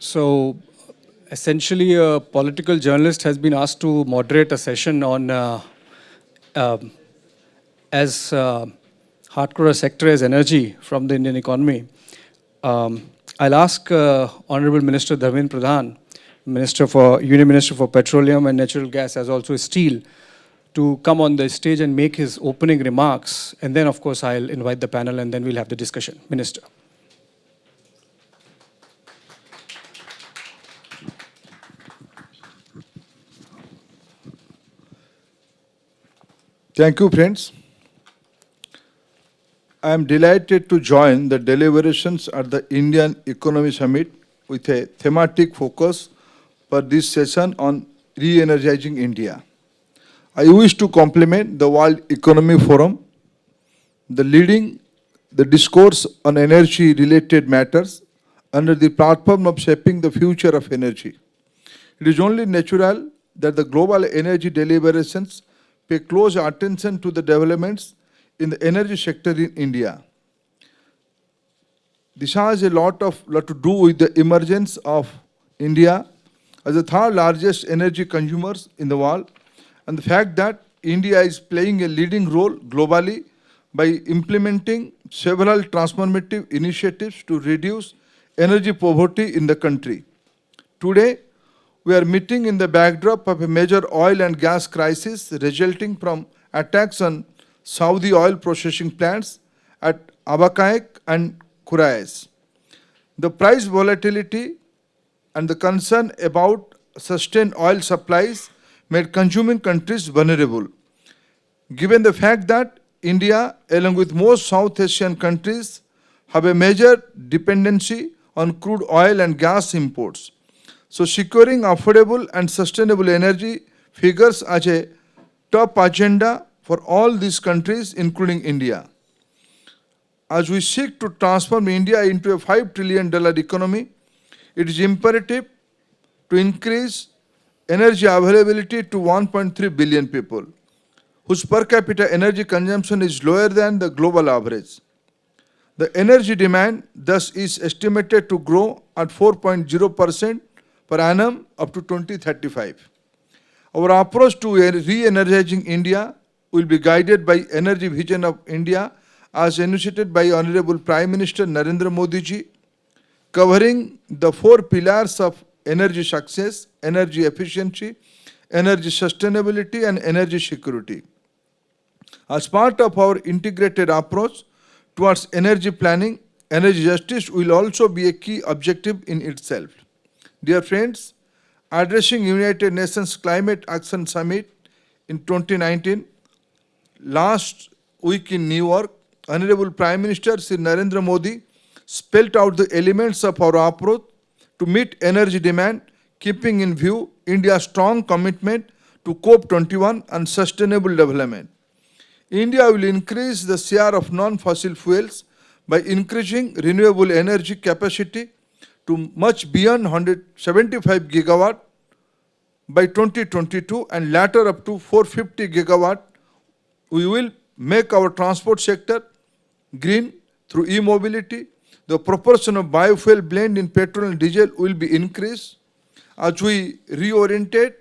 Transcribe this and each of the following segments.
So essentially, a political journalist has been asked to moderate a session on uh, um, as uh, hardcore a sector as energy from the Indian economy. Um, I'll ask uh, Honorable Minister Dharmendra Pradhan, Minister for Union Minister for Petroleum and Natural Gas, as also Steel, to come on the stage and make his opening remarks. And then, of course, I'll invite the panel and then we'll have the discussion. Minister. Thank you, friends. I am delighted to join the deliberations at the Indian Economy Summit with a thematic focus for this session on re-energizing India. I wish to compliment the World Economy Forum, the leading the discourse on energy-related matters under the platform of shaping the future of energy. It is only natural that the global energy deliberations pay close attention to the developments in the energy sector in India. This has a lot of lot to do with the emergence of India as the third largest energy consumers in the world and the fact that India is playing a leading role globally by implementing several transformative initiatives to reduce energy poverty in the country. Today, we are meeting in the backdrop of a major oil and gas crisis resulting from attacks on Saudi oil processing plants at Abqaiq and Khurais. The price volatility and the concern about sustained oil supplies made consuming countries vulnerable. Given the fact that India, along with most South Asian countries, have a major dependency on crude oil and gas imports. So securing affordable and sustainable energy figures as a top agenda for all these countries, including India. As we seek to transform India into a $5 trillion economy, it is imperative to increase energy availability to 1.3 billion people, whose per capita energy consumption is lower than the global average. The energy demand thus is estimated to grow at 4.0% per annum up to 2035. Our approach to re-energizing India will be guided by Energy Vision of India as initiated by Honorable Prime Minister Narendra Modi ji, covering the four pillars of energy success, energy efficiency, energy sustainability and energy security. As part of our integrated approach towards energy planning, energy justice will also be a key objective in itself. Dear friends, addressing United Nations Climate Action Summit in 2019, last week in New York, Honorable Prime Minister Sri Narendra Modi spelt out the elements of our approach to meet energy demand, keeping in view India's strong commitment to COP21 and sustainable development. India will increase the share of non-fossil fuels by increasing renewable energy capacity to much beyond 175 gigawatt by 2022 and later up to 450 gigawatt. We will make our transport sector green through e-mobility. The proportion of biofuel blend in petrol and diesel will be increased as we reorientate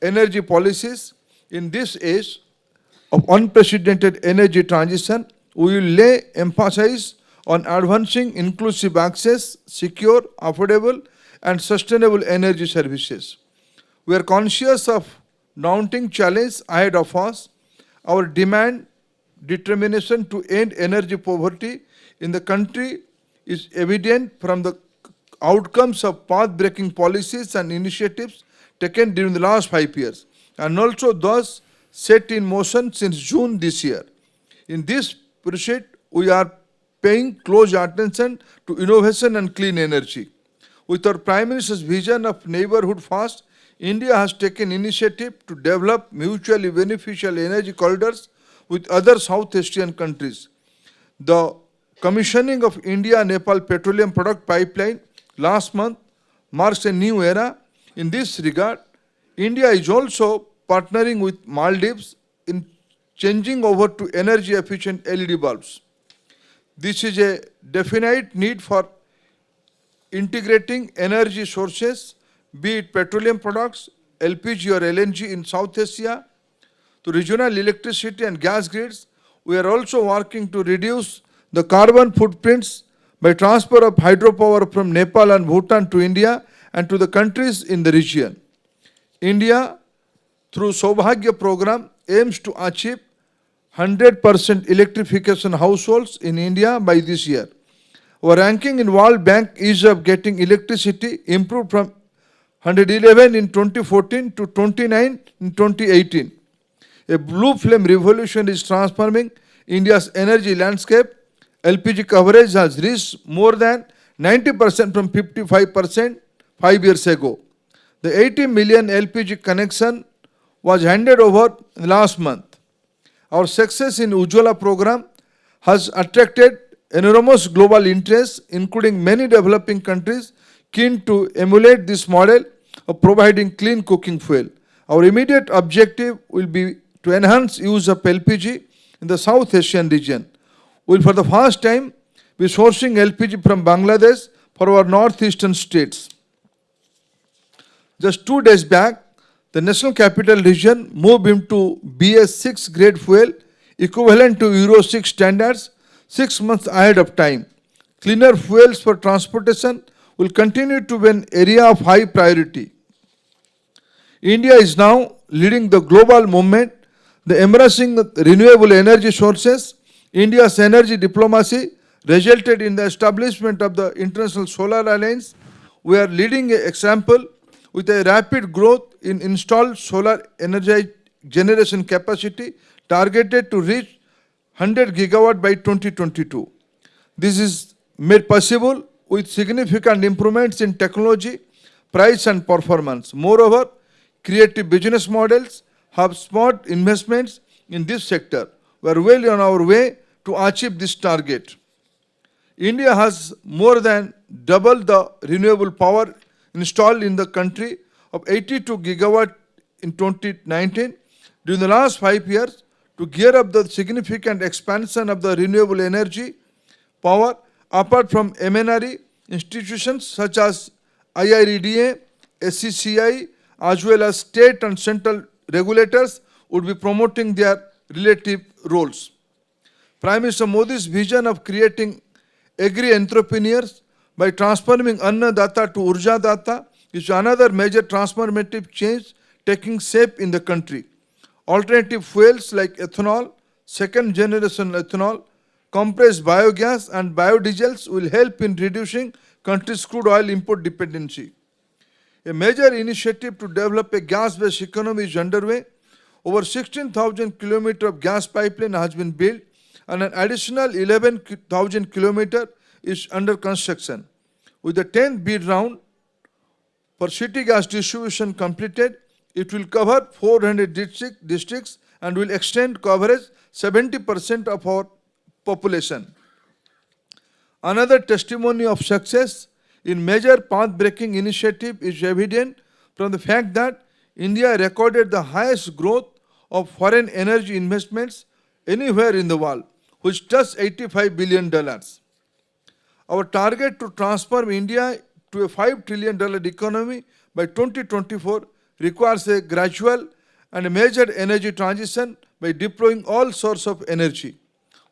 energy policies in this age of unprecedented energy transition. We will lay emphasis on advancing inclusive access, secure, affordable and sustainable energy services. We are conscious of daunting challenge ahead of us. Our demand, determination to end energy poverty in the country is evident from the outcomes of path-breaking policies and initiatives taken during the last five years and also those set in motion since June this year. In this pursuit, we are paying close attention to innovation and clean energy. With our Prime Minister's vision of neighborhood first, India has taken initiative to develop mutually beneficial energy corridors with other South Asian countries. The commissioning of India-Nepal petroleum product pipeline last month marks a new era. In this regard, India is also partnering with Maldives in changing over to energy efficient LED bulbs. This is a definite need for integrating energy sources, be it petroleum products, LPG or LNG in South Asia, to regional electricity and gas grids, we are also working to reduce the carbon footprints by transfer of hydropower from Nepal and Bhutan to India and to the countries in the region. India, through Saubhagya program, aims to achieve 100% electrification households in India by this year. Our ranking in World Bank ease of getting electricity improved from 111 in 2014 to 29 in 2018. A blue flame revolution is transforming India's energy landscape. LPG coverage has reached more than 90% from 55% five years ago. The 80 million LPG connection was handed over last month. Our success in Ujjwala program has attracted enormous global interest, including many developing countries keen to emulate this model of providing clean cooking fuel. Our immediate objective will be to enhance use of LPG in the South Asian region. We will for the first time be sourcing LPG from Bangladesh for our northeastern states. Just two days back, the National Capital Region moved into BS6 grade fuel equivalent to Euro 6 standards six months ahead of time. Cleaner fuels for transportation will continue to be an area of high priority. India is now leading the global movement, the embracing renewable energy sources. India's energy diplomacy resulted in the establishment of the International Solar Alliance. We are leading an example with a rapid growth in installed solar energy generation capacity targeted to reach 100 gigawatt by 2022. This is made possible with significant improvements in technology, price and performance. Moreover, creative business models have smart investments in this sector. We are well on our way to achieve this target. India has more than double the renewable power installed in the country of 82 gigawatt in 2019. During the last five years, to gear up the significant expansion of the renewable energy power, apart from MNRE, institutions such as IREDA, SECI, as well as state and central regulators would be promoting their relative roles. Prime Minister Modi's vision of creating agri-entrepreneurs by transforming Annadata to Urja Data is another major transformative change taking shape in the country. Alternative fuels like ethanol, second generation ethanol, compressed biogas and biodiesels will help in reducing country's crude oil import dependency. A major initiative to develop a gas-based economy is underway. Over 16,000 kilometers of gas pipeline has been built and an additional 11,000 kilometers is under construction. With the 10th bid round for city gas distribution completed, it will cover 400 district, districts and will extend coverage 70% of our population. Another testimony of success in major path-breaking initiative is evident from the fact that India recorded the highest growth of foreign energy investments anywhere in the world, which touched $85 billion. Our target to transform India to a $5 trillion economy by 2024 requires a gradual and a major energy transition by deploying all sources of energy.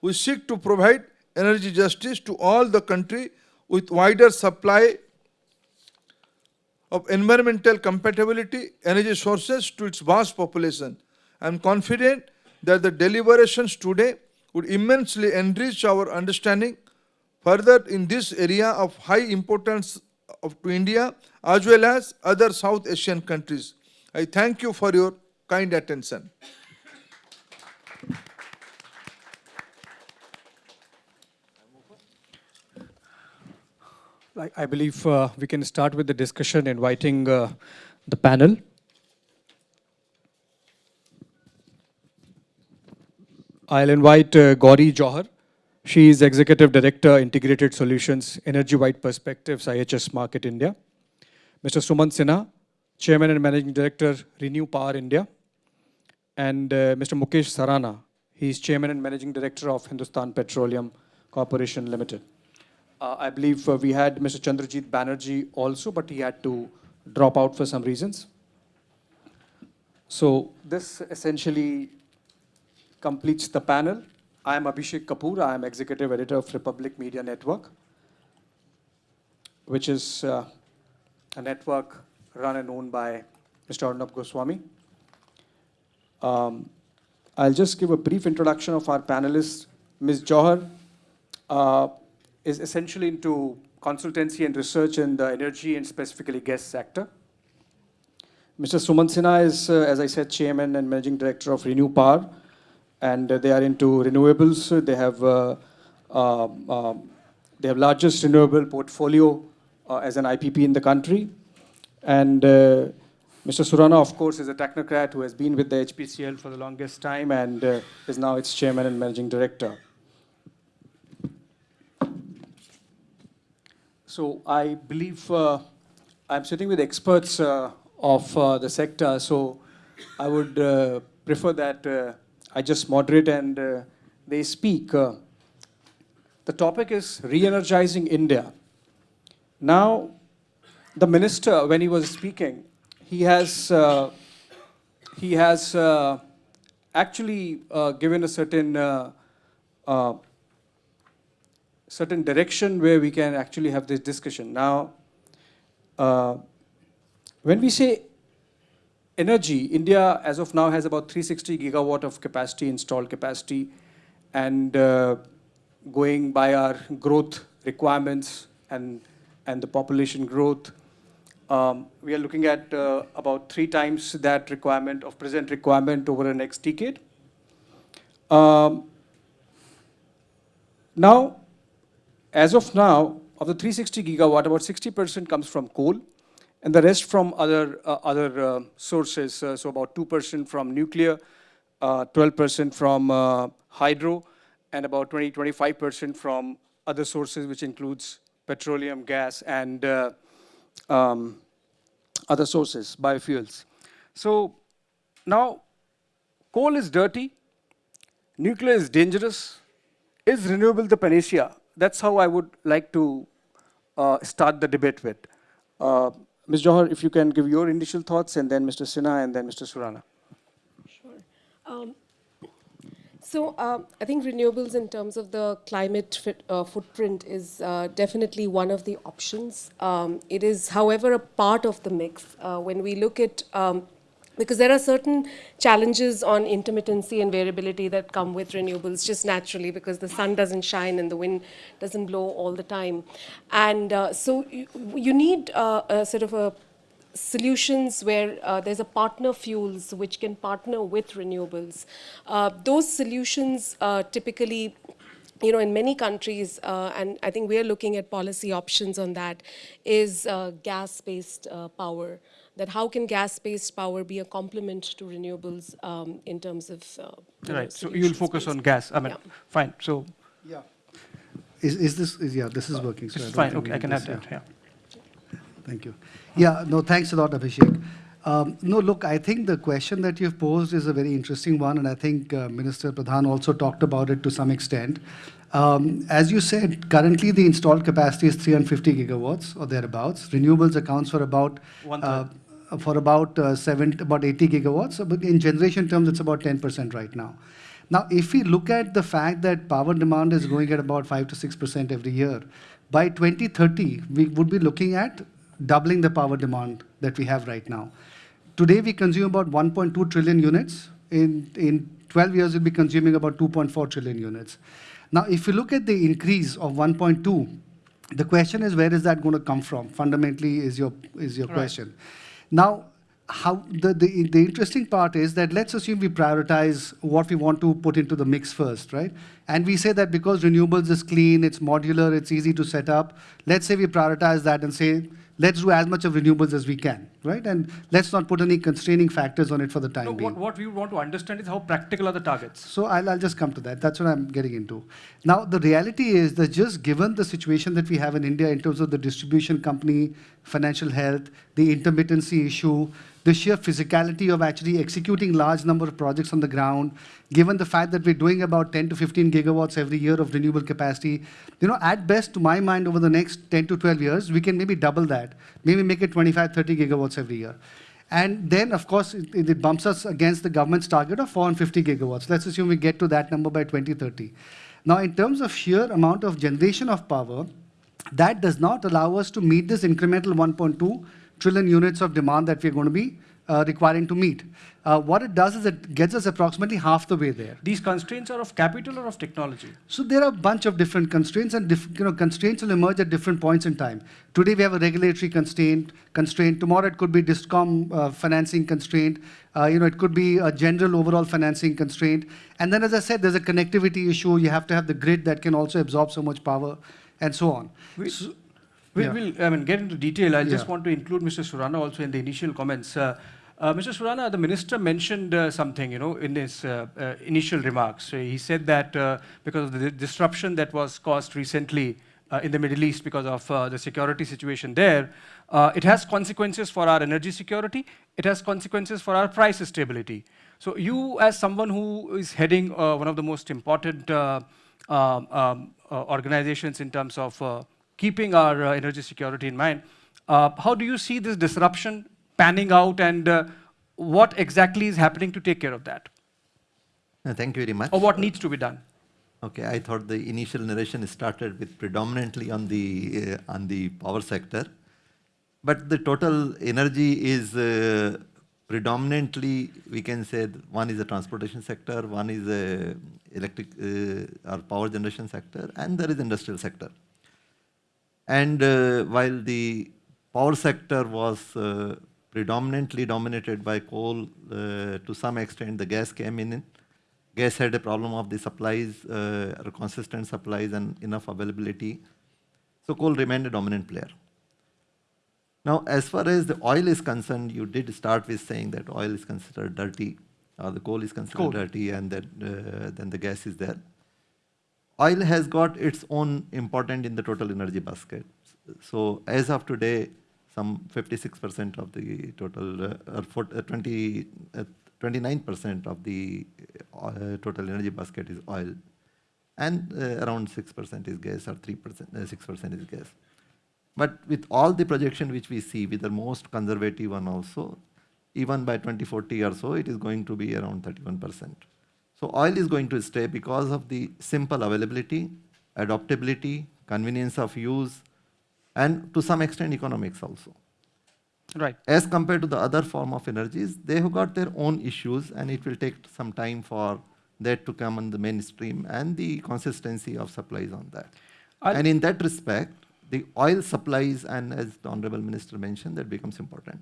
We seek to provide energy justice to all the country with wider supply of environmental compatibility energy sources to its vast population. I am confident that the deliberations today would immensely enrich our understanding further in this area of high importance of, to India as well as other South Asian countries. I thank you for your kind attention. I, believe uh, we can start with the discussion, inviting uh, the panel. I'll invite uh, Gauri Johar. She is Executive Director, Integrated Solutions, Energy Wide Perspectives, IHS Markit India. Mr. Sumant Sinha, Chairman and Managing Director, Renew Power India. And uh, Mr. Mukesh Surana, he is Chairman and Managing Director of Hindustan Petroleum Corporation Limited. Uh, I believe uh, we had Mr. Chandrajit Banerjee also, but he had to drop out for some reasons. So this essentially completes the panel. I am Abhishek Kapoor. I am executive editor of Republic Media Network, which is uh, a network run and owned by Mr. Arnab Goswami. Um, I'll just give a brief introduction of our panelists. Ms. Johar uh, is essentially into consultancy and research in the energy and specifically gas sector. Mr. Sumant Sinha is, uh, as I said, chairman and managing director of Renew Power, and uh, they are into renewables. They have uh, um, um, they have largest renewable portfolio uh, as an IPP in the country, and Mr. Surana, of course, is a technocrat who has been with the HPCL for the longest time and uh, is now its chairman and managing director. So I believe uh, I'm sitting with experts uh, of the sector, so I would prefer that I just moderate and uh, they speak. Uh, the topic is re-energizing India. Now, the minister, when he was speaking, he has uh, he has uh, actually uh, given a certain uh, certain direction where we can actually have this discussion. Now, when we say energy, India as of now has about 360 gigawatt of capacity, installed capacity, and uh, going by our growth requirements and, and the population growth, um, we are looking at uh, about three times that requirement of present requirement over the next decade. Um, now, as of now, of the 360 gigawatt, about 60% comes from coal, and the rest from other uh, other uh, sources. Uh, so about 2% from nuclear, 12% uh, from uh, hydro, and about 20-25% from other sources, which includes petroleum, gas, and um, other sources, biofuels. So now, coal is dirty, nuclear is dangerous. Is renewable the panacea? That's how I would like to uh, start the debate with. Uh, Ms. Johar, if you can give your initial thoughts, and then Mr. Sinha, and then Mr. Surana. Sure. Um, so uh, I think renewables in terms of the climate fit, uh, footprint is uh, definitely one of the options. Um, it is, however, a part of the mix. Uh, when we look at um, because there are certain challenges on intermittency and variability that come with renewables just naturally because the sun doesn't shine and the wind doesn't blow all the time. And uh, so you, you need uh, a sort of a solutions where uh, there's a partner fuels which can partner with renewables. Uh, those solutions uh, typically you know, in many countries, uh, and I think we're looking at policy options on that, is uh, gas-based uh, power. That how can gas-based power be a complement to renewables um, in terms of you right. so you'll focus on gas. I mean, yeah. fine. So yeah, is is this is yeah this is working? So it's fine. Okay, I can this- have that. Yeah. Thank you. Yeah, no, thanks a lot, Abhishek. Um, no, look, I think the question that you've posed is a very interesting one, and I think uh, Minister Pradhan also talked about it to some extent. Um, as you said, currently the installed capacity is 350 gigawatts or thereabouts. Renewables accounts for about One uh, for about uh, seven, about 80 gigawatts. So, But in generation terms, it's about 10% right now. Now, if we look at the fact that power demand is growing at about 5 to 6% every year, by 2030, we would be looking at doubling the power demand that we have right now. Today, we consume about 1.2 trillion units. In, in 12 years, we'll be consuming about 2.4 trillion units. Now, if you look at the increase of 1.2, the question is where is that going to come from? Fundamentally, is your, is your Right. question. Now, how the, the, the interesting part is that let's assume we prioritize what we want to put into the mix first, right? And we say that because renewables is clean, it's modular, it's easy to set up, let's say we prioritize that and say, let's do as much of renewables as we can. right? And let's not put any constraining factors on it for the time No, being. what, what we want to understand is how practical are the targets? So I'll, I'll just come to that. That's what I'm getting into. Now, the reality is that just given the situation that we have in India in terms of the distribution company, financial health, the intermittency issue, the sheer physicality of actually executing large number of projects on the ground, given the fact that we're doing about 10 to 15 gigawatts every year of renewable capacity, you know, at best, to my mind, over the next 10 to 12 years, we can maybe double that, maybe make it 25, 30 gigawatts every year. And then, of course, it, it bumps us against the government's target of 450 gigawatts. Let's assume we get to that number by 2030. Now, in terms of sheer amount of generation of power, that does not allow us to meet this incremental 1.2 trillion units of demand that we're going to be uh, requiring to meet. Uh, what it does is it gets us approximately half the way there. These constraints are of capital or of technology? So there are a bunch of different constraints, and diff, you know constraints will emerge at different points in time. Today we have a regulatory constraint. Constraint. Tomorrow it could be discom uh, financing constraint. Uh, you know it could be a general overall financing constraint. And then, as I said, there's a connectivity issue. You have to have the grid that can also absorb so much power, and so on. So- we yeah. will I mean, get into detail. I just want to include Mr. Surana also in the initial comments. Uh, uh, Mr. Surana, the minister mentioned uh, something, you know, in his uh, uh, initial remarks. Uh, he said that uh, because of the disruption that was caused recently uh, in the Middle East because of uh, the security situation there, uh, it has consequences for our energy security. It has consequences for our price stability. So you, as someone who is heading uh, one of the most important uh, um, um, uh, organizations in terms of uh, keeping our uh, energy security in mind, uh, how do you see this disruption panning out and uh, what exactly is happening to take care of that? Uh, Thank you very much. Or what needs to be done? Okay, I thought the initial narration started with predominantly on the uh, on the power sector, but the total energy is uh, predominantly we can say one is the transportation sector, one is the electric uh, or power generation sector, and there is industrial sector. And uh, while the power sector was uh, predominantly dominated by coal, uh, to some extent the gas came in. Gas had a problem of the supplies, uh, or consistent supplies and enough availability. So coal remained a dominant player. Now, as far as the oil is concerned, you did start with saying that oil is considered dirty, or the coal is considered Coal. dirty, and that uh, then the gas is there. Oil has got its own important in the total energy basket. So as of today, some 56% of the total, uh, or uh, 20, uh, 29% of the uh, total energy basket is oil, and uh, around 6% is gas, or 3%, uh, 6% is gas. But with all the projection which we see, with the most conservative one also, even by 2040 or so, it is going to be around 31%. So oil is going to stay because of the simple availability, adaptability, convenience of use, and to some extent economics also. Right. As compared to the other form of energies, they have got their own issues and it will take some time for that to come on the mainstream and the consistency of supplies on that. I'll- and in that respect, the oil supplies and as the Honorable Minister mentioned, that becomes important.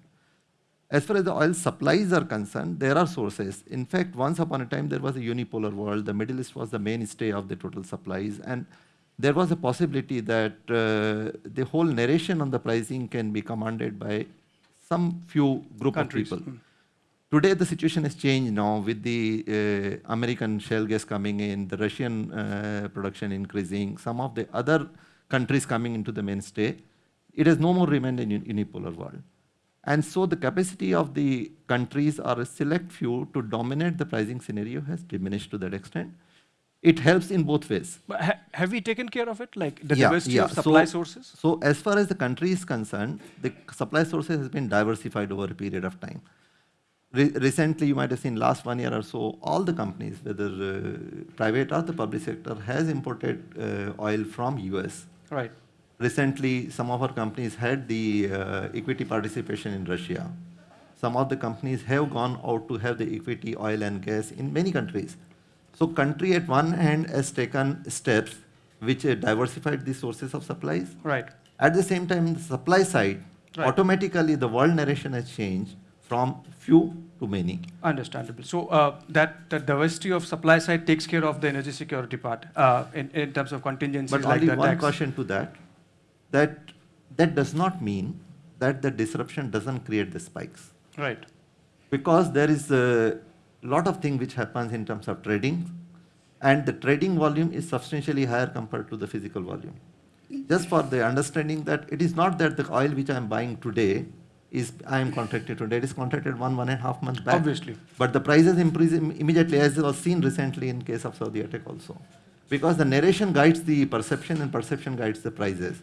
As far as the oil supplies are concerned, there are sources. In fact, once upon a time, there was a unipolar world. The Middle East was the mainstay of the total supplies. And there was a possibility that uh, the whole narration on the pricing can be commanded by some few group Countries. of people. Today, the situation has changed now with the uh, American shale gas coming in, the Russian uh, production increasing, some of the other countries coming into the mainstay. It has no more remained a unipolar world. And so the capacity of the countries or a select few to dominate the pricing scenario has diminished to that extent. It helps in both ways. But ha- have we taken care of it, like the Yeah, diversity yeah. of supply So- sources? So as far as the country is concerned, the supply sources has been diversified over a period of time. Re- recently, you might have seen last one year or so, all the companies, whether uh, private or the public sector, has imported uh, oil from US. Right. Recently, some of our companies had the uh, equity participation in Russia. Some of the companies have gone out to have the equity oil and gas in many countries. So country at one hand has taken steps which uh, diversified the sources of supplies. Right. At the same time, the supply side, Right. automatically the world narration has changed from few to many. Understandable. So uh, that the diversity of supply side takes care of the energy security part uh, in, in terms of contingencies But like only one caution to that, that that does not mean that the disruption doesn't create the spikes. Right. Because there is a lot of thing which happens in terms of trading, and the trading volume is substantially higher compared to the physical volume. Just for the understanding that it is not that the oil which I am buying today is I am contracted today. It is contracted one one and a half months back. Obviously. But the prices increase immediately, as was seen recently in case of Saudi attack also, because the narration guides the perception and perception guides the prices,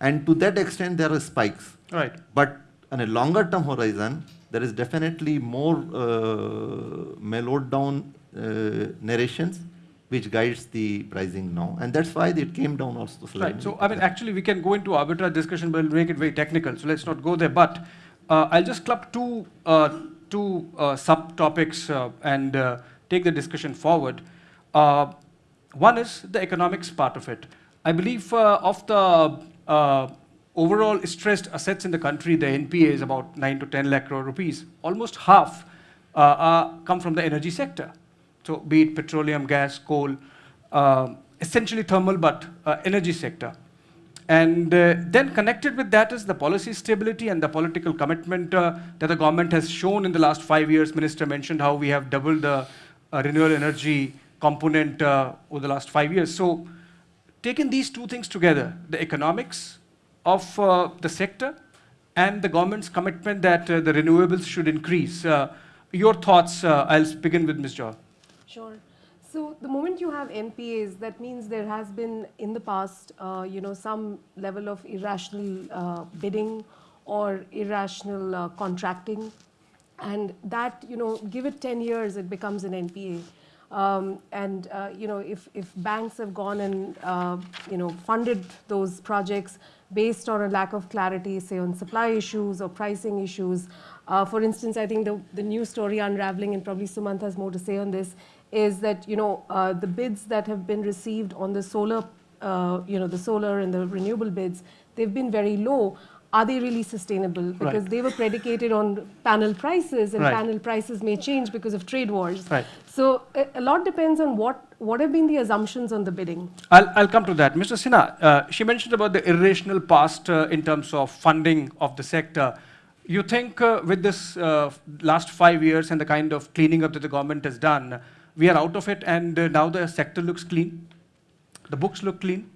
and to that extent there are spikes. Right. But on a longer term horizon, there is definitely more uh, mellowed down uh, narrations which guides the pricing now. And that's why it came down also slightly. Right. So, I mean, actually, we can go into arbitrage discussion, but we'll make it very technical. So, let's not go there. But uh, I'll just club two, uh, two uh, subtopics uh, and uh, take the discussion forward. Uh, one is the economics part of it. I believe uh, of the uh, overall stressed assets in the country, the NPA is about 9 to 10 lakh crore rupees. Almost half uh, come from the energy sector. So be it petroleum, gas, coal, uh, essentially thermal, but uh, energy sector. And uh, then connected with that is the policy stability and the political commitment uh, that the government has shown in the last five years. Minister mentioned how we have doubled the renewable energy component over the last five years. So taking these two things together, the economics of uh, the sector and the government's commitment that uh, the renewables should increase. Uh, your thoughts, uh, I'll begin with Ms. Jha. Sure. So the moment you have NPAs, that means there has been in the past, uh, you know, some level of irrational uh, bidding or irrational contracting, and that, you know, give it 10 years, it becomes an NPA. Um, and uh, you know, if if banks have gone and uh, you know funded those projects based on a lack of clarity, say on supply issues or pricing issues. Uh, for instance, I think the, the new story unraveling, and probably Sumant has more to say on this, is that you know uh, the bids that have been received on the solar, uh, you know, the solar and the renewable bids, they've been very low. Are they really sustainable? Because Right. they were predicated on panel prices, and Right. panel prices may change because of trade wars. Right. So a, a lot depends on what what have been the assumptions on the bidding. I'll, I'll come to that. Mr. Sinha, uh, she mentioned about the irrational past uh, in terms of funding of the sector. You think uh, with this uh, last five years and the kind of cleaning up that the government has done, we are out of it and uh, now the sector looks clean? The books look clean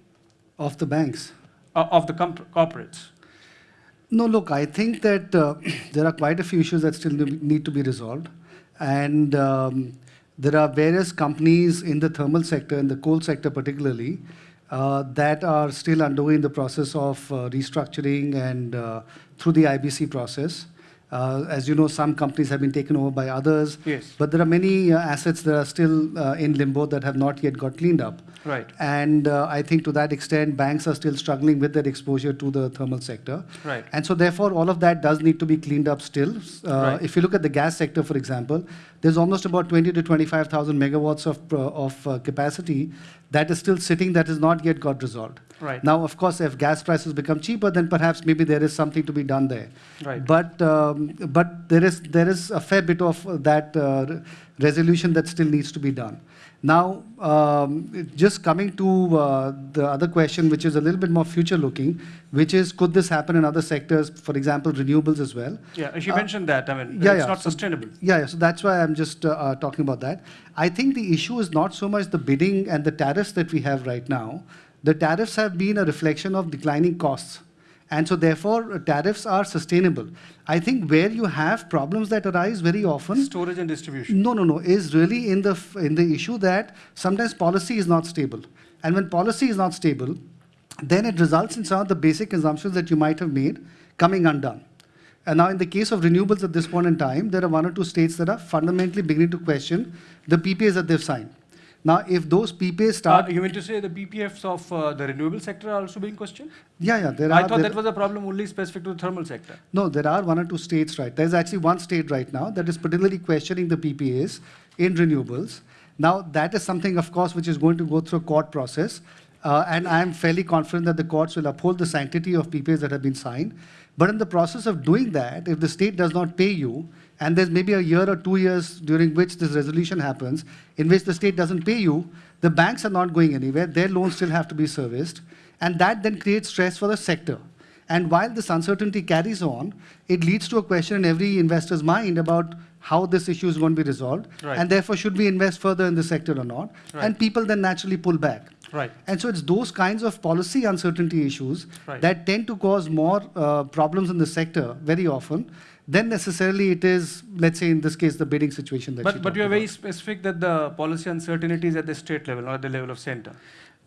Of the banks. uh, of the corporates? No, look, I think that uh, there are quite a few issues that still need to be resolved. And um, there are various companies in the thermal sector, in the coal sector particularly, uh, that are still undergoing the process of uh, restructuring and uh, through the IBC process. Uh, as you know, some companies have been taken over by others. Yes. But there are many uh, assets that are still uh, in limbo that have not yet got cleaned up. Right. And uh, I think to that extent, banks are still struggling with their exposure to the thermal sector. Right. And so therefore, all of that does need to be cleaned up still. Uh, Right. If you look at the gas sector, for example, there's almost about 20 to 25,000 megawatts of, uh, of uh, capacity that is still sitting that has not yet got resolved. Right. Now, of course, if gas prices become cheaper, then perhaps maybe there is something to be done there. Right. But, um, but there, is, there is a fair bit of that uh, resolution that still needs to be done. Now, um, just coming to uh, the other question, which is a little bit more future looking, which is could this happen in other sectors, for example, renewables as well? Yeah, she Uh, mentioned that. I mean, yeah, it's yeah. not So- sustainable. Yeah, yeah, so that's why I'm just uh, uh, talking about that. I think the issue is not so much the bidding and the tariffs that we have right now. The tariffs have been a reflection of declining costs. And so, therefore, tariffs are sustainable. I think where you have problems that arise very often Storage and distribution. no, no, no. Is really in the f- in the issue that sometimes policy is not stable, and when policy is not stable, then it results in some of the basic assumptions that you might have made coming undone. And now, in the case of renewables at this point in time, there are one or two states that are fundamentally beginning to question the PPAs that they've signed. Now, if those PPAs start, Uh, you mean to say the PPAs of uh, the renewable sector are also being questioned? yeah, yeah, there I are. thought that was a problem only specific to the thermal sector. No, there are one or two states, right? There's actually one state right now that is particularly questioning the PPAs in renewables. Now, that is something, of course, which is going to go through a court process. Uh, and I'm fairly confident that the courts will uphold the sanctity of PPAs that have been signed. But in the process of doing that, if the state does not pay you, and there's maybe a year or two years during which this resolution happens, in which the state doesn't pay you, the banks are not going anywhere. Their loans still have to be serviced. And that then creates stress for the sector. And while this uncertainty carries on, it leads to a question in every investor's mind about how this issue is going to be resolved. Right. And therefore, should we invest further in the sector or not? Right. And people then naturally pull back. Right. And so it's those kinds of policy uncertainty issues Right. that tend to cause more uh, problems in the sector very often than necessarily it is, let's say in this case, the bidding situation that But, you but you are very specific that the policy uncertainty is at the state level, not at the level of center.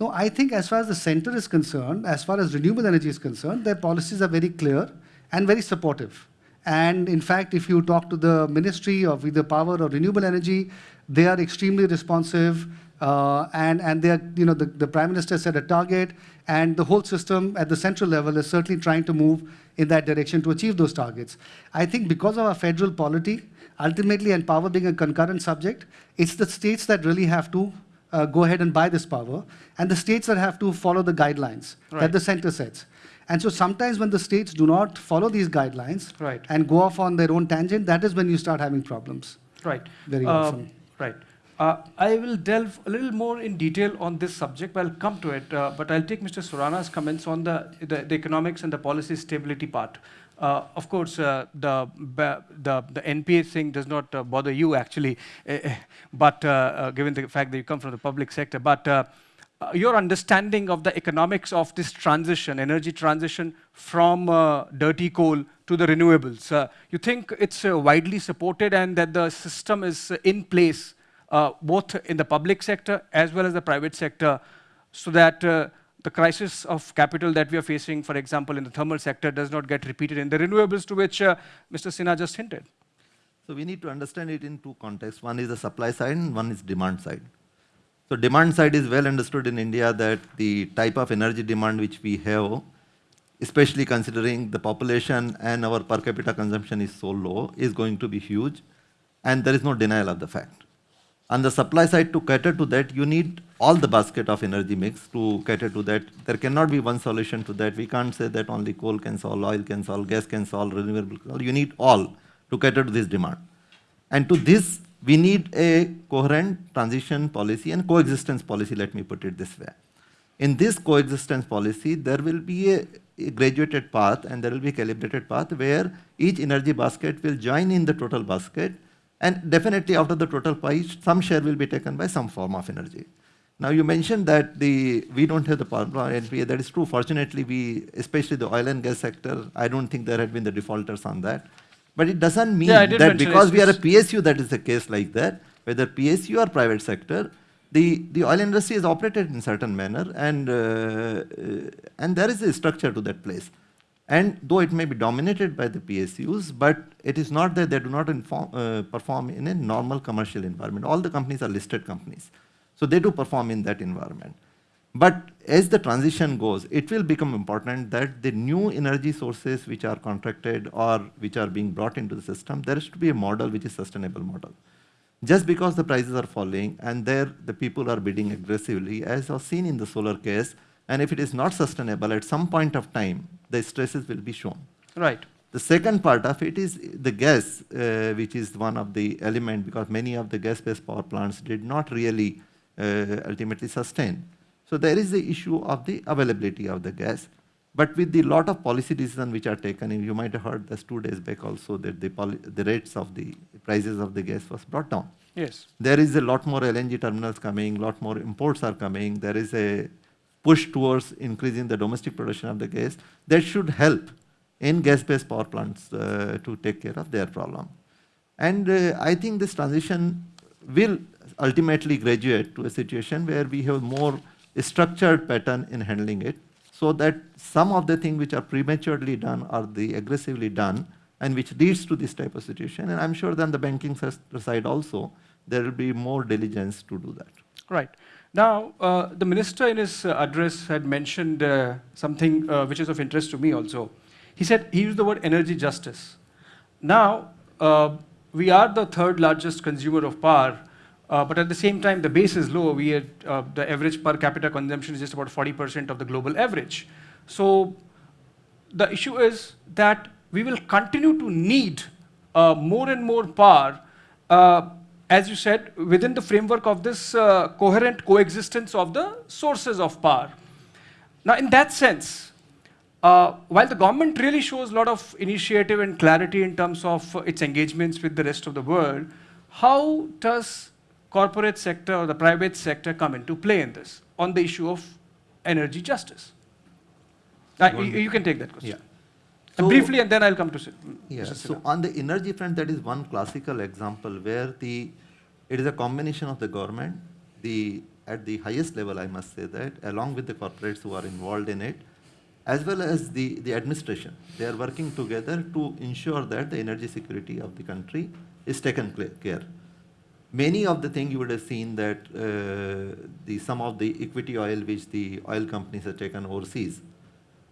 No, I think as far as the center is concerned, as far as renewable energy is concerned, their policies are very clear and very supportive. And in fact, if you talk to the Ministry of either Power or Renewable Energy, they are extremely responsive. Uh, and and they are, you know, the, the Prime Minister set a target, and the whole system at the central level is certainly trying to move in that direction to achieve those targets. I think because of our federal polity, ultimately, and power being a concurrent subject, it's the states that really have to uh, go ahead and buy this power, and the states that have to follow the guidelines Right. that the center sets. And so sometimes when the states do not follow these guidelines Right. and go off on their own tangent, that is when you start having problems. Right. Very Uh, often. Right. Uh, I will delve a little more in detail on this subject. I'll come to it, uh, but I'll take Mr. Surana's comments on the, the, the economics and the policy stability part. Uh, of course, uh, the, the, the NPA thing does not uh, bother you actually, eh, eh, but uh, given the fact that you come from the public sector. But your understanding of the economics of this transition, energy transition from dirty coal to the renewables, you think it's widely supported and that the system is in place uh, both in the public sector as well as the private sector so that uh, the crisis of capital that we are facing, for example, in the thermal sector does not get repeated in the renewables to which uh, Mr. Sinha just hinted. So we need to understand it in two contexts. One is the supply side and one is demand side. So demand side is well understood in India that the type of energy demand which we have, especially considering the population and our per capita consumption is so low, is going to be huge. And there is no denial of the fact. On the supply side, to cater to that, you need all the basket of energy mix to cater to that. There cannot be one solution to that. We can't say that only coal can solve, oil can solve, gas can solve, renewable can solve. You need all to cater to this demand. And to this, we need a coherent transition policy and coexistence policy, let me put it this way. In this coexistence policy, there will be a, a graduated path and there will be a calibrated path where each energy basket will join in the total basket and definitely out of the total pie, some share will be taken by some form of energy. Now you mentioned that the we don't have the power plant NPA. That is true. Fortunately, we, especially the oil and gas sector, I don't think there had been the defaulters on that. But it doesn't mean Yeah, that because we are a PSU, that is the case like that. Whether PSU or private sector, the, the oil industry is operated in certain manner, and uh, uh, and there is a structure to that place. And though it may be dominated by the PSUs, but it is not that they do not inform, uh, perform in a normal commercial environment. All the companies are listed companies. So they do perform in that environment. But as the transition goes, it will become important that the new energy sources which are contracted or which are being brought into the system, there to be a model which is sustainable model. Just because the prices are falling and there the people are bidding aggressively, as was seen in the solar case, and if it is not sustainable, at some point of time, the stresses will be shown. Right. The second part of it is the gas, uh, which is one of the element because many of the gas-based power plants did not really uh, ultimately sustain. So there is the issue of the availability of the gas. But with the lot of policy decisions which are taken, and you might have heard this two days back also that the, the rates of the prices of the gas was brought down. Yes. There is a lot more LNG terminals coming, lot more imports are coming. There is a push towards increasing the domestic production of the gas. That should help in gas-based power plants uh, to take care of their problem. And uh, I think this transition will ultimately graduate to a situation where we have more structured pattern in handling it so that some of the things which are prematurely done or the aggressively done and which leads to this type of situation. And I'm sure then the banking side also, there will be more diligence to do that. Right. Now, uh, the minister in his uh, address had mentioned uh, something uh, which is of interest to me also. He said he used the word energy justice. Now, uh, we are the third largest consumer of power, uh, but at the same time, the base is low. We the average per capita consumption is just about 40% of the global average. So, the issue is that we will continue to need more and more power, as you said, within the framework of this uh, coherent coexistence of the sources of power. Now, in that sense, uh, while the government really shows a lot of initiative and clarity in terms of uh, its engagements with the rest of the world, how does corporate sector or the private sector come into play in this on the issue of energy justice? Uh, you, you can take that question. Yeah. And So- briefly, and then I'll come to Sid- Yeah, so on the energy front, that is one classical example where the, it is a combination of the government, the, at the highest level, I must say that, along with the corporates who are involved in it, as well as the, the administration. They are working together to ensure that the energy security of the country is taken care. Many of the things you would have seen that uh, the, some of the equity oil which the oil companies have taken overseas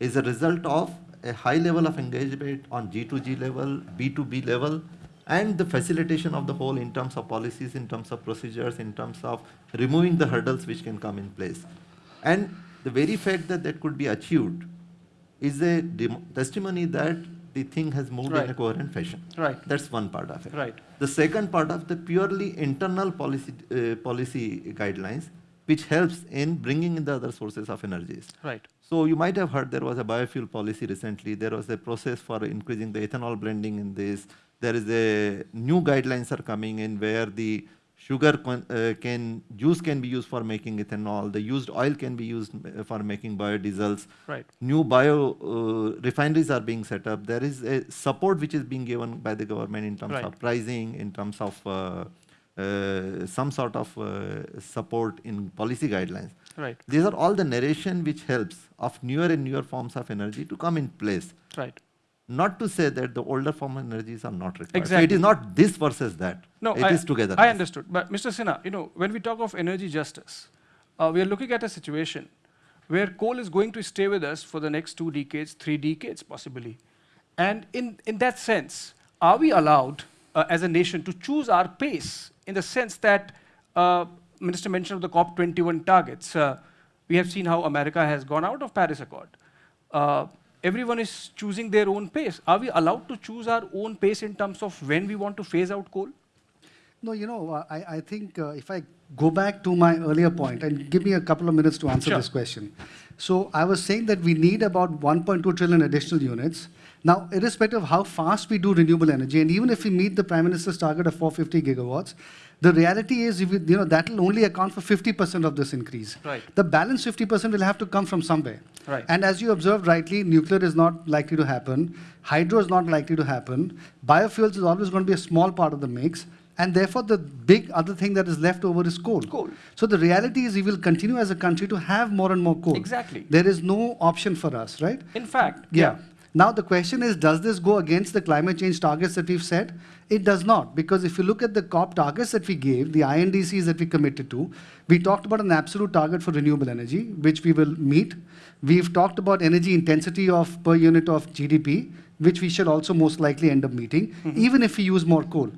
is a result of a high level of engagement on G2G level, B2B level, and the facilitation of the whole in terms of policies, in terms of procedures, in terms of removing the hurdles which can come in place. And the very fact that that could be achieved is a testimony that the thing has moved in a coherent fashion. Right. That's one part of it. Right. The second part of the purely internal policy, uh, policy guidelines, which helps in bringing in the other sources of energies. Right. So you might have heard there was a biofuel policy recently. There was a process for increasing the ethanol blending in this. There is a new guidelines are coming in where the sugar con- uh, can juice can be used for making ethanol. The used oil can be used uh, for making biodiesels. Right. New bio uh, refineries are being set up. There is a support which is being given by the government in terms Right. of pricing, in terms of uh, some sort of uh, support in policy guidelines. Right. These are all the narration which helps of newer and newer forms of energy to come in place. Right. Not to say that the older form of energies are not required. So it Exactly. is not this versus that. No, it I, is together. I understood. But Mr. Sinha, you know, when we talk of energy justice, uh, we are looking at a situation where coal is going to stay with us for the next two decades, three decades possibly. And in, in that sense, are we allowed uh, as a nation to choose our pace in the sense that uh, Minister mentioned of the COP21 targets. Uh, we have seen how America has gone out of Paris Accord. Uh, everyone is choosing their own pace. Are we allowed to choose our own pace in terms of when we want to phase out coal? No, you know, uh, I, I think uh, if I go back to my earlier point and give me a couple of minutes to answer Sure. this question. So I was saying that we need about 1.2 trillion additional units. Now, irrespective of how fast we do renewable energy, and even if we meet the Prime Minister's target of 450 gigawatts, the reality is, we, you know, that will only account for 50% of this increase. Right. The balance 50% will have to come from somewhere. Right. And as you observed rightly, nuclear is not likely to happen. Hydro is not likely to happen. Biofuels is always going to be a small part of the mix. And therefore, the big other thing that is left over is coal. Coal. So the reality is we will continue as a country to have more and more coal. Exactly. There is no option for us, right? In fact, Yeah. Now the question is, does this go against the climate change targets that we've set? It does not, because if you look at the COP targets that we gave, the INDCs that we committed to, we talked about an absolute target for renewable energy, which we will meet. We've talked about energy intensity of per unit of GDP, which we shall also most likely end up meeting, mm-hmm. even if we use more coal.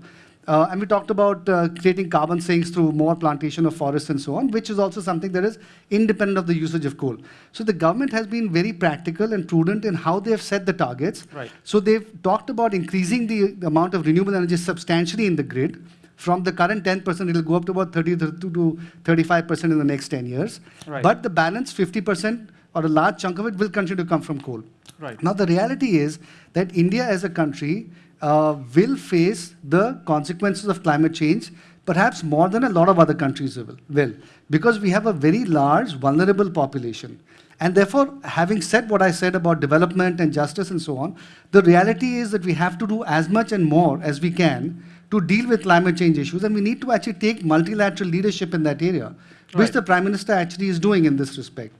Uh, and we talked about uh, creating carbon sinks through more plantation of forests and so on, which is also something that is independent of the usage of coal. So the government has been very practical and prudent in how they have set the targets. Right. So they've talked about increasing the, the amount of renewable energy substantially in the grid. From the current 10%, it'll go up to about 30 to to 35% in the next 10 years. Right. But the balance, 50% or a large chunk of it, will continue to come from coal. Right. Now, the reality is that India as a country uh, will face the consequences of climate change perhaps more than a lot of other countries will, will, because we have a very large, vulnerable population. And therefore, having said what I said about development and justice and so on, the reality is that we have to do as much and more as we can to deal with climate change issues, and we need to actually take multilateral leadership in that area, which the Prime Minister actually is doing in this respect.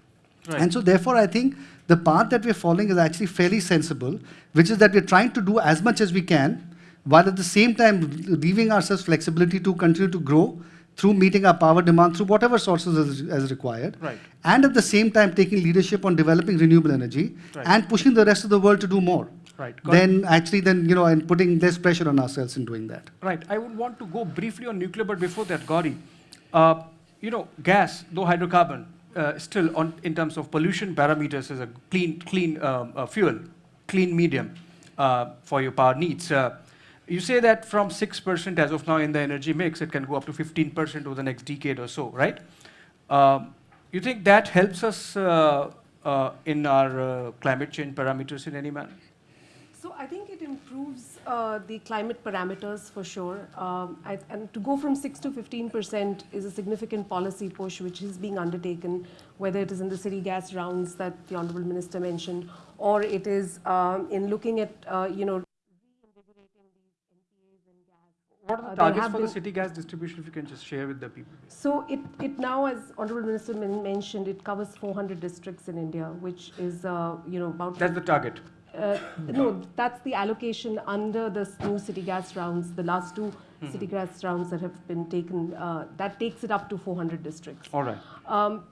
Right. And so therefore, I think the path that we're following is actually fairly sensible, which is that we're trying to do as much as we can, while at the same time leaving ourselves flexibility to continue to grow through meeting our power demand through whatever sources as, as required. Right. And at the same time taking leadership on developing renewable energy Right. and pushing the rest of the world to do more. Right. Got Then actually then, you know, and putting less pressure on ourselves in doing that. Right. I would want to go briefly on nuclear, but before that, Gauri, uh, you know, gas, though hydrocarbon, uh, still on in terms of pollution parameters is a clean, clean um, uh, fuel, clean medium uh, for your power needs. Uh, you say that from 6% as of now in the energy mix, it can go up to 15% over the next decade or so, right? Um, you think that helps us uh, uh, in our climate change parameters in any manner? So I think it improves uh, the climate parameters for sure. Um, I, and to go from 6 to 15% is a significant policy push which is being undertaken, whether it is in the city gas rounds that the Honorable Minister mentioned, or it is um, in looking at, uh, you know, reinvigorating these NPAs and gas. What are Uh, the there targets for the city gas distribution, if you can just share with the people? So it, it now, as Honorable Minister men- mentioned, it covers 400 districts in India, which is, uh, you know, about That's the target. Uh, No, that's the allocation under the new city gas rounds, the last two city gas rounds that have been taken, uh, that takes it up to 400 districts. All right. Um,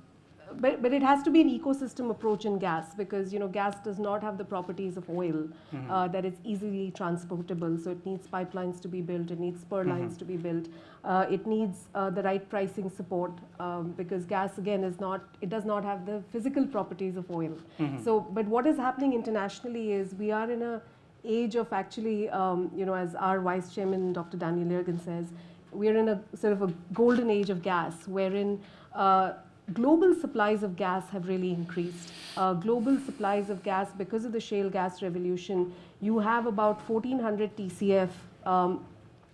But, but it has to be an ecosystem approach in gas, because, you know, gas does not have the properties of oil, uh, that it's easily transportable, so it needs pipelines to be built, it needs spur lines to be built. Uh, It needs uh, the right pricing support, um, because gas, again, is not, it does not have the physical properties of oil. So, but what is happening internationally is we are in a age of actually, um, you know, as our vice chairman, Dr. Daniel Yergin says, we're in a sort of a golden age of gas, wherein uh, global supplies of gas have really increased. Uh, global supplies of gas, because of the shale gas revolution, you have about 1400 TCF um,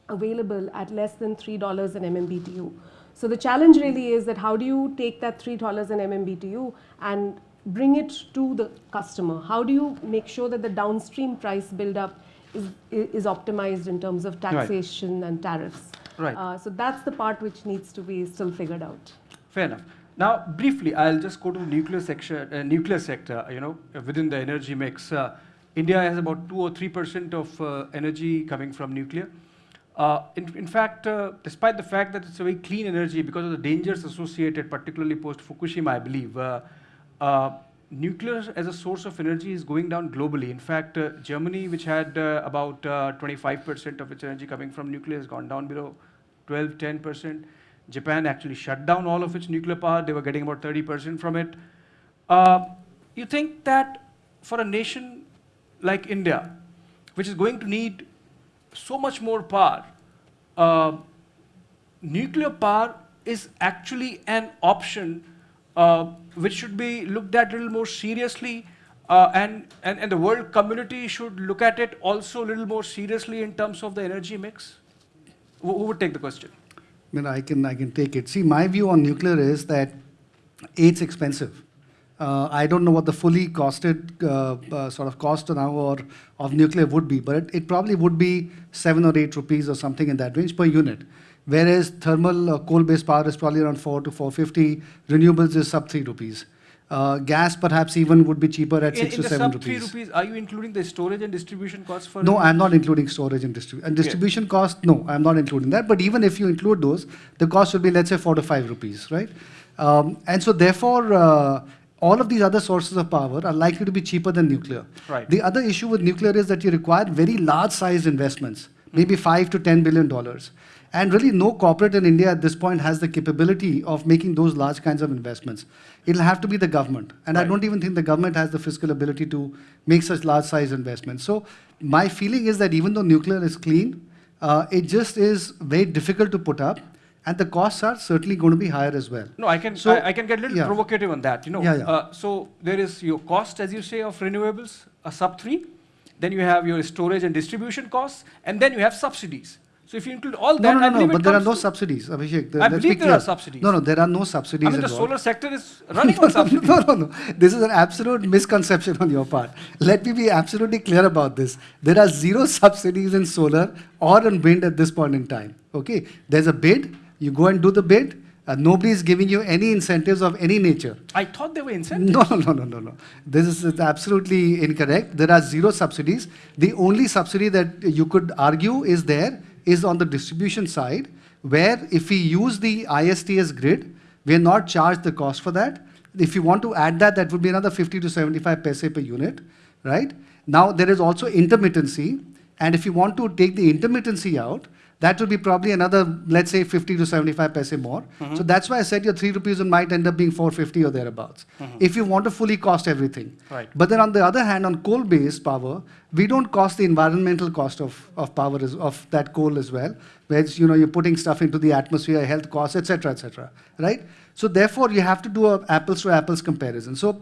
available at less than $3 an MMBTU. So the challenge really is that how do you take that $3 an MMBTU and bring it to the customer? How do you make sure that the downstream price buildup is, is optimized in terms of taxation and tariffs? Right. Uh, so that's the part which needs to be still figured out. Fair enough. Now, briefly, I'll just go to nuclear sector. Uh, nuclear sector, you know, within the energy mix, uh, India has about two or three percent of uh, energy coming from nuclear. Uh, in, in fact, uh, despite the fact that it's a very clean energy because of the dangers associated, particularly post Fukushima, I believe, uh, nuclear as a source of energy is going down globally. In fact, Germany, which had about 25% of its energy coming from nuclear, has gone down below 12, 10%. Japan actually shut down all of its nuclear power. They were getting about 30% from it. Uh, you think that for a nation like India, which is going to need so much more power, uh, nuclear power is actually an option uh, which should be looked at a little more seriously uh, and, and, and the world community should look at it also a little more seriously in terms of the energy mix? Who, who would take the question? I mean, I can, I can take it. See, my view on nuclear is that it's expensive. Uh, I don't know what the fully costed uh, uh, sort of cost now or of nuclear would be, but it, it probably would be seven or eight rupees or something in that range per unit. Whereas thermal uh, coal-based power is probably around four to 450. Renewables is sub three rupees. Uh, gas perhaps even would be cheaper at In, six in to the seven sub three rupees. rupees, are you including the storage and distribution costs for? No, I'm not including storage and distribution. And distribution cost, no, I'm not including that. But even if you include those, the cost would be, let's say, four to five rupees, right? Um, and so therefore, uh, all of these other sources of power are likely to be cheaper than nuclear. Right. The other issue with nuclear is that you require very large-sized investments, maybe five to ten billion dollars. And really, no corporate in India at this point has the capability of making those large kinds of investments. It'll have to be the government. And I don't even think the government has the fiscal ability to make such large size investments. So my feeling is that even though nuclear is clean, uh, it just is very difficult to put up. And the costs are certainly going to be higher as well. No, I can, So- I, I can get a little yeah. provocative on that, you know. Yeah, yeah. Uh, so there is your cost, as you say, of renewables, a sub three. Then you have your storage and distribution costs, and then you have subsidies. So if you include all that, no, I no, no, but there are no subsidies, Abhishek. Th- I believe there are subsidies. No, no, there are no subsidies I mean, the solar sector is running on subsidies. no, no, no. This is an absolute misconception on your part. Let me be absolutely clear about this. There are zero subsidies in solar or in wind at this point in time. Okay, there's a bid. You go and do the bid. Uh, nobody is giving you any incentives of any nature. I thought they were incentives. No, no, no, no, no, no. This is is absolutely incorrect. There are zero subsidies. The only subsidy that you could argue is there is on the distribution side, where if we use the ISTS grid, we are not charged the cost for that. If you want to add that, that would be another 50 to 75 paise per unit, right? Now, there is also intermittency. And if you want to take the intermittency out, that would be probably another, let's say, 50 to 75 paise more. Mm-hmm. So that's why I said your 3 rupees might end up being 450 or thereabouts. Mm-hmm. If you want to fully cost everything. Right. But then on the other hand, on coal-based power, we don't cost the environmental cost of, of power, as, of that coal as well, where you know, you're putting stuff into the atmosphere, health costs, etc., etc. right? So therefore, you have to do a apples to apples comparison. So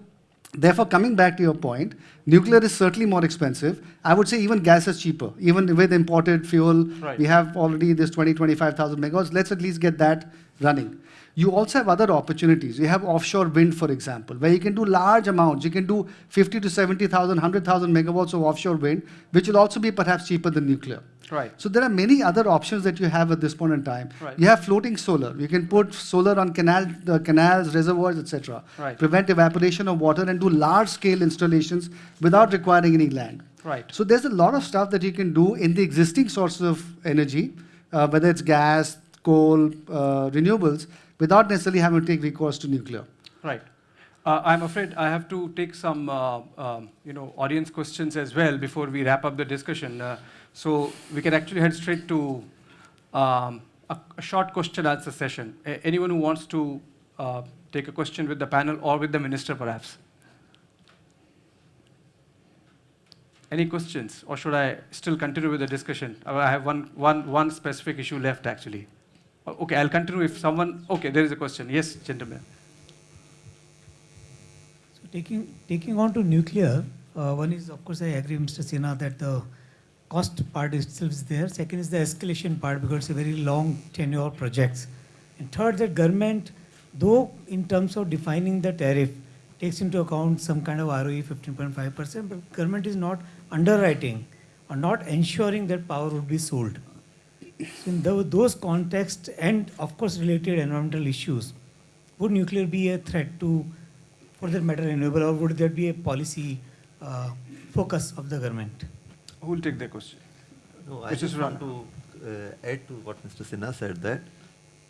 Therefore, coming back to your point, nuclear is certainly more expensive. I would say even gas is cheaper. Even with imported fuel, Right. we have already this 20, 25,000 megawatts. Let's at least get that running. You also have other opportunities. You have offshore wind, for example, where you can do large amounts. You can do 50 to 70,000, 100,000 megawatts of offshore wind, which will also be perhaps cheaper than nuclear. Right. So there are many other options that you have at this point in time. Right. You have floating solar. You can put solar on canal, uh, canals, reservoirs, etc. Right. Prevent evaporation of water and do large-scale installations without requiring any land. Right. So there's a lot of stuff that you can do in the existing sources of energy, uh, whether it's gas, coal, uh, renewables, without necessarily having to take recourse to nuclear. Right. Uh, I'm afraid I have to take some, uh, um, you know, audience questions as well before we wrap up the discussion. Uh, so we can actually head straight to um, a, a short question answer session. A- anyone who wants to uh, take a question with the panel or with the minister, perhaps. Any questions, or should I still continue with the discussion? Uh, I have one, one, one specific issue left, actually. Okay, I'll continue if someone. Okay, there is a question. Yes, gentlemen. So taking, taking on to nuclear, uh, one is, of course, I agree, Mr. Sinha, that the cost part itself is there. Second is the escalation part because it's a very long tenure projects. And third, that government, though in terms of defining the tariff, takes into account some kind of ROE 15.5%, but government is not underwriting or not ensuring that power would be sold. So in tho- those contexts and of course related environmental issues, would nuclear be a threat to, for that matter, renewable, or would there be a policy uh, focus of the government? Who will take the question? No, I just want to uh, add to what Mr. Sinha said that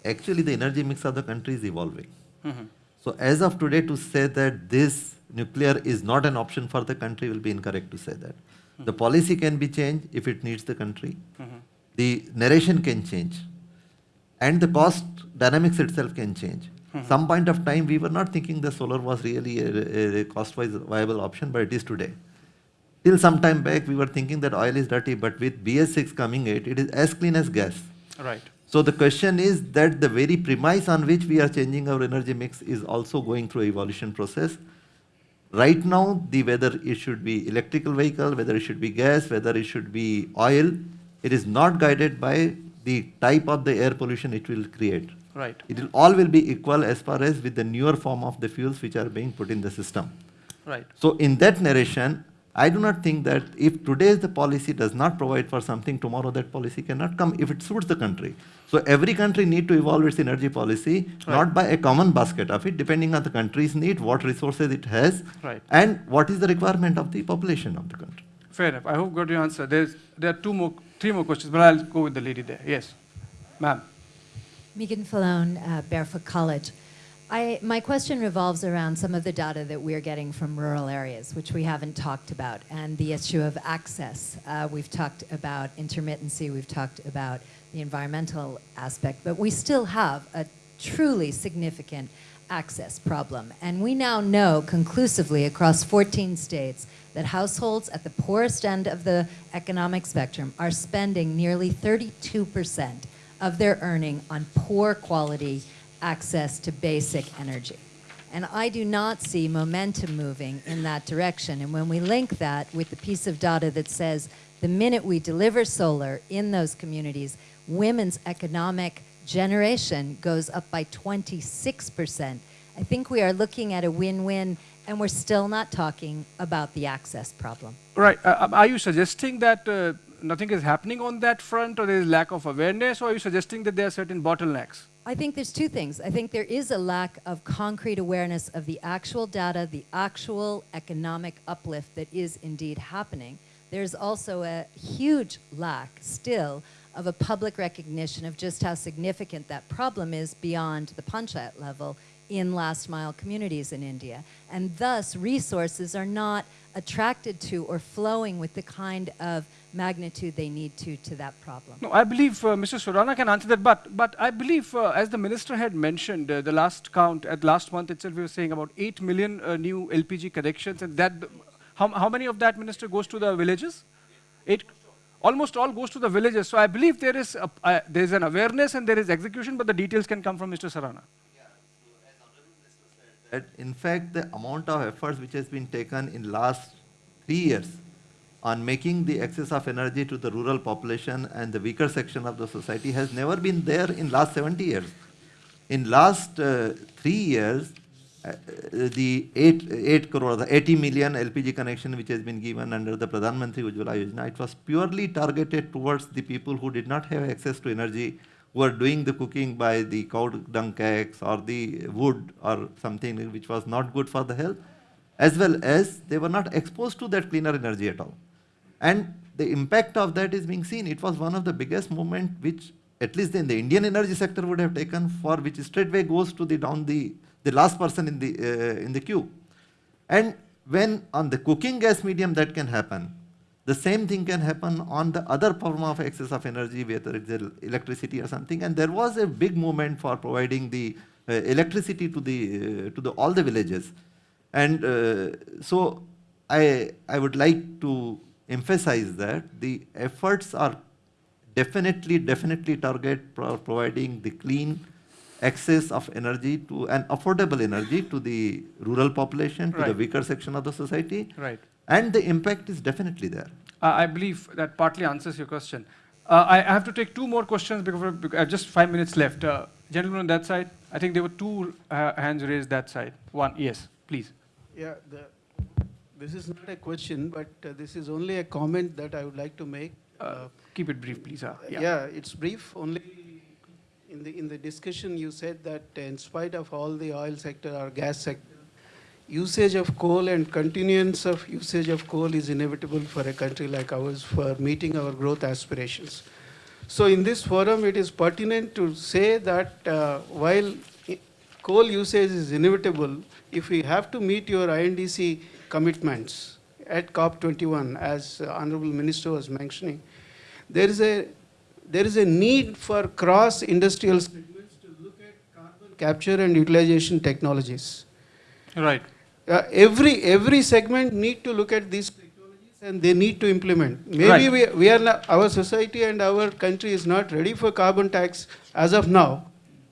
actually the energy mix of the country is evolving. Mhm. So as of today, to say that this nuclear is not an option for the country will be incorrect to say that. The policy can be changed if it needs the country. Mhm. The narration can change. And the cost dynamics itself can change. Some point of time, we were not thinking the solar was really a, a cost-wise viable option, but it is today. Till some time back, we were thinking that oil is dirty, but with BS6 coming it, it is as clean as gas. Right. So the question is that the very premise on which we are changing our energy mix is also going through a evolution process. Right now, the whether it should be electrical vehicle, whether it should be gas, whether it should be oil, it is not guided by the type of the air pollution it will create. Right. It will all will be equal as far as with the newer form of the fuels which are being put in the system. Right. So in that narration, I do not think that if today's the policy does not provide for something, tomorrow that policy cannot come if it suits the country. So every country need to evolve its energy policy, not by a common basket of it, depending on the country's need, what resources it has, Right. and what is the requirement of the population of the country. Fair enough. I hope got your answer. There's there are two more, three more questions, but I'll go with the lady there. Yes, ma'am. Meagan Fallone, uh, Barefoot College. I, my question revolves around some of the data that we're getting from rural areas, which we haven't talked about, and the issue of access. Uh, we've talked about intermittency, we've talked about the environmental aspect, but we still have a truly significant access problem. And we now know conclusively across 14 states that households at the poorest end of the economic spectrum are spending nearly 32% of their earning on poor quality access to basic energy. And I do not see momentum moving in that direction. And when we link that with the piece of data that says the minute we deliver solar in those communities, women's economic generation goes up by 26%. I think we are looking at a win-win, and we're still not talking about the access problem. Right. Uh, um, are you suggesting that uh, nothing is happening on that front, or there is lack of awareness, or are you suggesting that there are certain bottlenecks? I think there's two things. I think there is a lack of concrete awareness of the actual data, the actual economic uplift that is indeed happening. There's also a huge lack still of a public recognition of just how significant that problem is beyond the panchayat level in last mile communities in India. And thus, resources are not attracted to or flowing with the kind of magnitude they need to to that problem. No, I believe uh, Mr. Surana can answer that, but but I believe, uh, as the minister had mentioned, uh, the last count at last month itself, we were saying about eight million uh, new LPG connections, and that how how many of that minister goes to the villages? Eight, almost all goes to the villages. So I believe there is a, uh, there is an awareness and there is execution, but the details can come from Mr. Surana. That in fact the amount of efforts which has been taken in last three years on making the access of energy to the rural population and the weaker section of the society has never been there in last 70 years. In last uh, three years, uh, the 8, 8 crore, the 80 million LPG connection which has been given under the Pradhan Mantri Ujjwala Yojana, it was purely targeted towards the people who did not have access to energy, who are doing the cooking by the cow dung cakes or the wood or something which was not good for the health, as well as they were not exposed to that cleaner energy at all. And the impact of that is being seen. It was one of the biggest movement which at least in the Indian energy sector would have taken for which straightway goes to the down the, the last person in the, uh, in the queue. And when on the cooking gas medium that can happen, the same thing can happen on the other form of excess of energy, whether it's electricity or something. And there was a big movement for providing the uh, electricity to the uh, to the all the villages. And uh, so I I would like to emphasize that the efforts are definitely definitely target pro providing the clean access of energy to an affordable energy to the rural population, to the weaker section of the society. Right. And the impact is definitely there. Uh, I believe that partly answers your question. Uh, I I have to take two more questions because because I have just five minutes left. Uh, gentlemen on that side, I think there were two uh, hands raised that side. One, yes, please. Yeah, the, this is not a question, but uh, this is only a comment that I would like to make. Uh, keep it brief, please. Uh, yeah. Yeah, it's brief, only in the, in the discussion you said that in spite of all the oil sector or gas sector, usage of coal and continuance of usage of coal is inevitable for a country like ours for meeting our growth aspirations. So in this forum, it is pertinent to say that uh, while coal usage is inevitable, if we have to meet your INDC commitments at COP21, as uh, Honorable Minister was mentioning, there is a there is a need for cross-industrial segments to look at carbon capture and utilization technologies. Right. Uh, every every segment need to look at these technologies and they need to implement. Maybe Right. we, we are not, our society and our country is not ready for carbon tax as of now,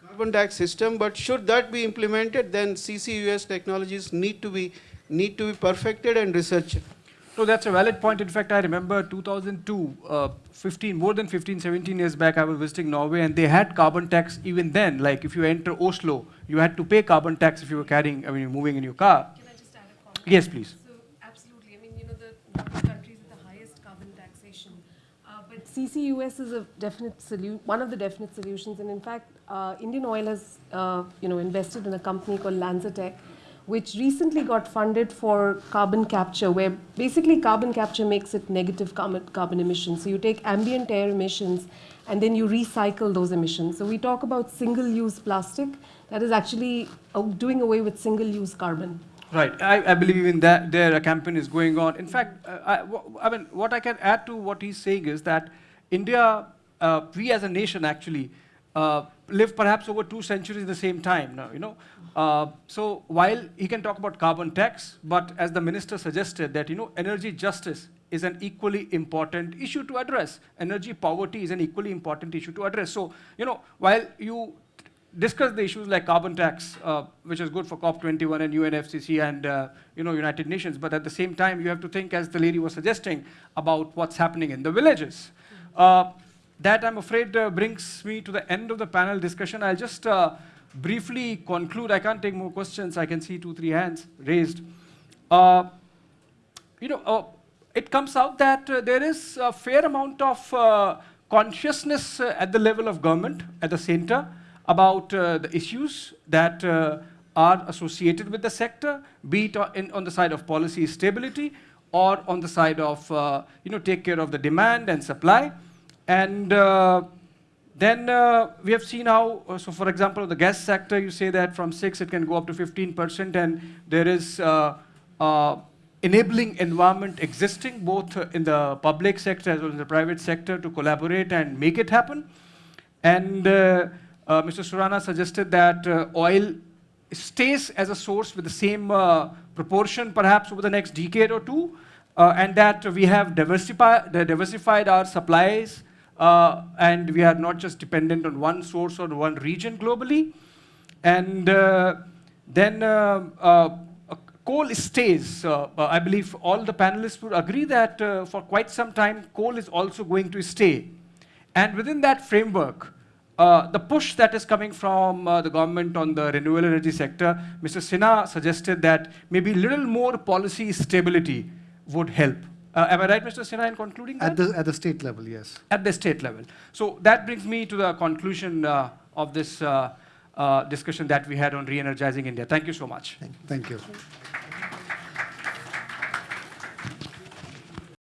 carbon tax system. But should that be implemented, then CCUS technologies need to be need to be perfected and researched. No, that's a valid point. In fact, I remember 2002, uh, 15, more than 15, 17 years back, I was visiting Norway and they had carbon tax even then. Like if you enter Oslo, you had to pay carbon tax if you were carrying, I mean, moving in your car. Yes, please. So absolutely, I mean, you know, the countries with the highest carbon taxation. Uh, but CCUS is a definite solution, one of the definite solutions. And in fact, uh, Indian Oil has, uh, you know, invested in a company called LanzaTech, which recently got funded for carbon capture, where basically carbon capture makes it negative carbon, carbon emissions. So you take ambient air emissions and then you recycle those emissions. So we talk about single-use plastic that is actually uh, doing away with single-use carbon. Right. I, I believe even that there a campaign is going on. In fact, uh, I, I mean, what I can add to what he's saying is that India, uh, we as a nation actually, uh, live perhaps over two centuries at the same time now, you know. Uh, so while he can talk about carbon tax, but as the minister suggested that, you know, energy justice is an equally important issue to address. Energy poverty is an equally important issue to address. So, you know, while you discuss the issues like carbon tax, uh, which is good for COP21 and UNFCCC and uh, you know United Nations. But at the same time, you have to think, as the lady was suggesting, about what's happening in the villages. Uh, that I'm afraid uh, brings me to the end of the panel discussion. I'll just uh, briefly conclude. I can't take more questions. I can see two, three hands raised. Uh, you know, it comes out that there is a fair amount of consciousness at the level of government, at the center, about uh, the issues that uh, are associated with the sector, be it on, on the side of policy stability or on the side of, uh, you know, take care of the demand and supply. And uh, then uh, we have seen how, uh, so for example, the gas sector, you say that from 6 it can go up to 15%, and there is enabling environment existing both in the public sector as well as the private sector to collaborate and make it happen. And uh, Mr. Surana suggested that uh, oil stays as a source with the same uh, proportion perhaps over the next decade or two, uh, and that we have diversified, diversified our supplies, uh, and we are not just dependent on one source or one region globally. And uh, then coal stays. Uh, I believe all the panelists would agree that uh, for quite some time, coal is also going to stay. And within that framework, uh, the push that is coming from uh, the government on the renewable energy sector, Mr. Sinha suggested that maybe a little more policy stability would help. Uh, am I right, Mr. Sinha, in concluding that? At the, at the state level, yes. at the state level. So that brings me to the conclusion uh, of this uh, uh, discussion that we had on re-energizing India. Thank you so much. Thank you. Thank you.